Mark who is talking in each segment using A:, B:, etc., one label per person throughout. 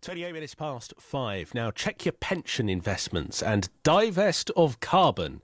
A: 28 minutes past five. Now, check your pension investments and divest of carbon.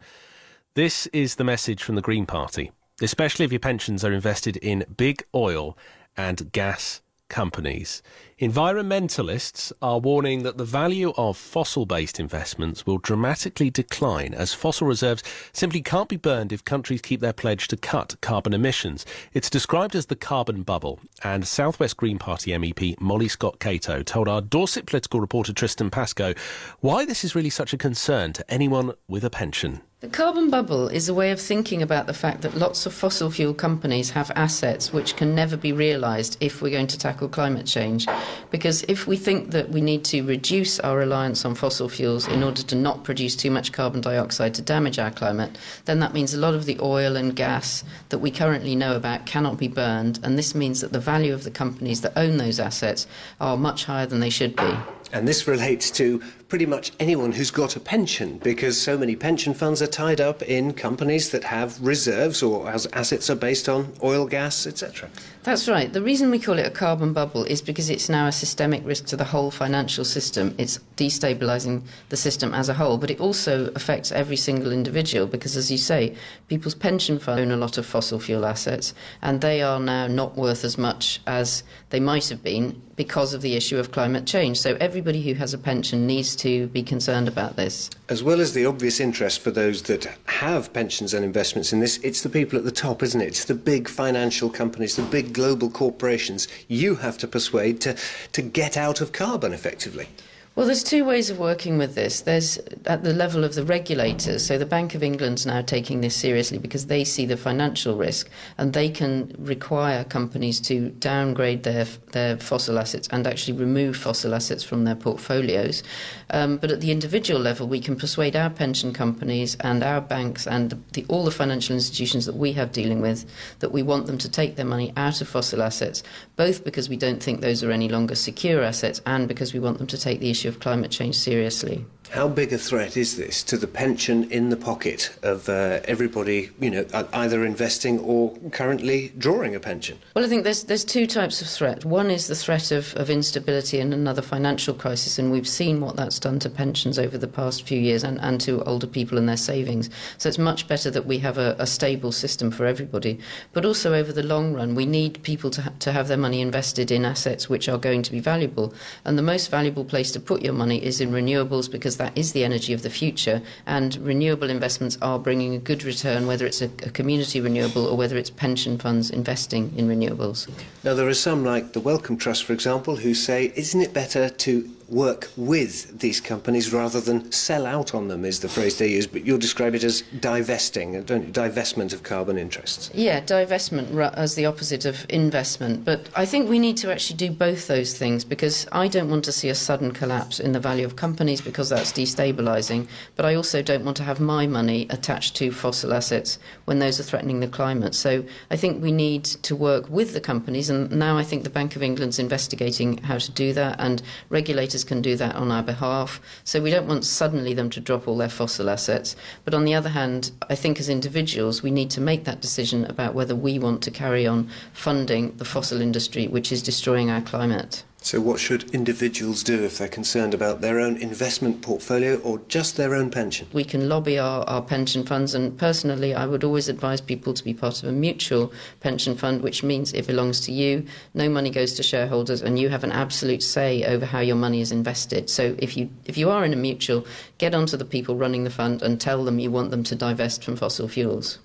A: This is the message from the Green Party, especially if your pensions are invested in big oil and gas companies. Environmentalists are warning that the value of fossil based investments will dramatically decline as fossil reserves simply can't be burned if countries keep their pledge to cut carbon emissions. It's described as the carbon bubble, and Southwest Green Party MEP Molly Scott Cato told our Dorset political reporter Tristan Pascoe why this is really such a concern to anyone with a pension.
B: The carbon bubble is a way of thinking about the fact that lots of fossil fuel companies have assets which can never be realised if we're going to tackle climate change. Because if we think that we need to reduce our reliance on fossil fuels in order to not produce too much carbon dioxide to damage our climate, then that means a lot of the oil and gas that we currently know about cannot be burned. And this means that the value of the companies that own those assets are much higher than they should be.
C: And this relates to pretty much anyone who's got a pension because so many pension funds are tied up in companies that have reserves or as assets are based on oil, gas, etc.
B: That's right. The reason we call it a carbon bubble is because it's now a systemic risk to the whole financial system. It's destabilizing the system as a whole, but it also affects every single individual because, as you say, people's pension funds own a lot of fossil fuel assets and they are now not worth as much as they might have been because of the issue of climate change. So everybody who has a pension needs to be concerned about this.
C: As well as the obvious interest for those that have pensions and investments in this, it's the people at the top, isn't it? It's the big financial companies, the big global corporations you have to persuade to, to get out of carbon effectively.
B: Well, there's two ways of working with this. There's at the level of the regulators. So the Bank of England's now taking this seriously because they see the financial risk and they can require companies to downgrade their their fossil assets and actually remove fossil assets from their portfolios. Um, but at the individual level, we can persuade our pension companies and our banks and the, all the financial institutions that we have dealing with that we want them to take their money out of fossil assets, both because we don't think those are any longer secure assets and because we want them to take the issue issue of climate change seriously.
C: How big a threat is this to the pension in the pocket of uh, everybody, you know, either investing or currently drawing a pension?
B: Well, I think there's there's two types of threat. One is the threat of, of instability and another financial crisis, and we've seen what that's done to pensions over the past few years and, and to older people and their savings. So it's much better that we have a, a stable system for everybody. But also over the long run, we need people to, ha- to have their money invested in assets which are going to be valuable. And the most valuable place to put your money is in renewables because because that is the energy of the future. And renewable investments are bringing a good return, whether it's a, a community renewable or whether it's pension funds investing in renewables.
C: Now, there are some, like the Wellcome Trust, for example, who say, isn't it better to work with these companies rather than sell out on them is the phrase they use but you'll describe it as divesting don't you? divestment of carbon interests.
B: Yeah divestment as the opposite of investment. But I think we need to actually do both those things because I don't want to see a sudden collapse in the value of companies because that's destabilizing but I also don't want to have my money attached to fossil assets when those are threatening the climate. So I think we need to work with the companies and now I think the Bank of England's investigating how to do that and regulators can do that on our behalf. So we don't want suddenly them to drop all their fossil assets. But on the other hand, I think as individuals, we need to make that decision about whether we want to carry on funding the fossil industry, which is destroying our climate.
C: So, what should individuals do if they're concerned about their own investment portfolio or just their own pension?
B: We can lobby our, our pension funds, and personally, I would always advise people to be part of a mutual pension fund, which means it belongs to you, no money goes to shareholders, and you have an absolute say over how your money is invested. So, if you, if you are in a mutual, get onto the people running the fund and tell them you want them to divest from fossil fuels.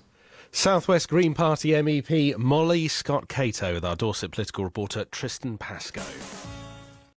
A: Southwest Green Party MEP Molly Scott Cato with our Dorset political reporter Tristan Pascoe.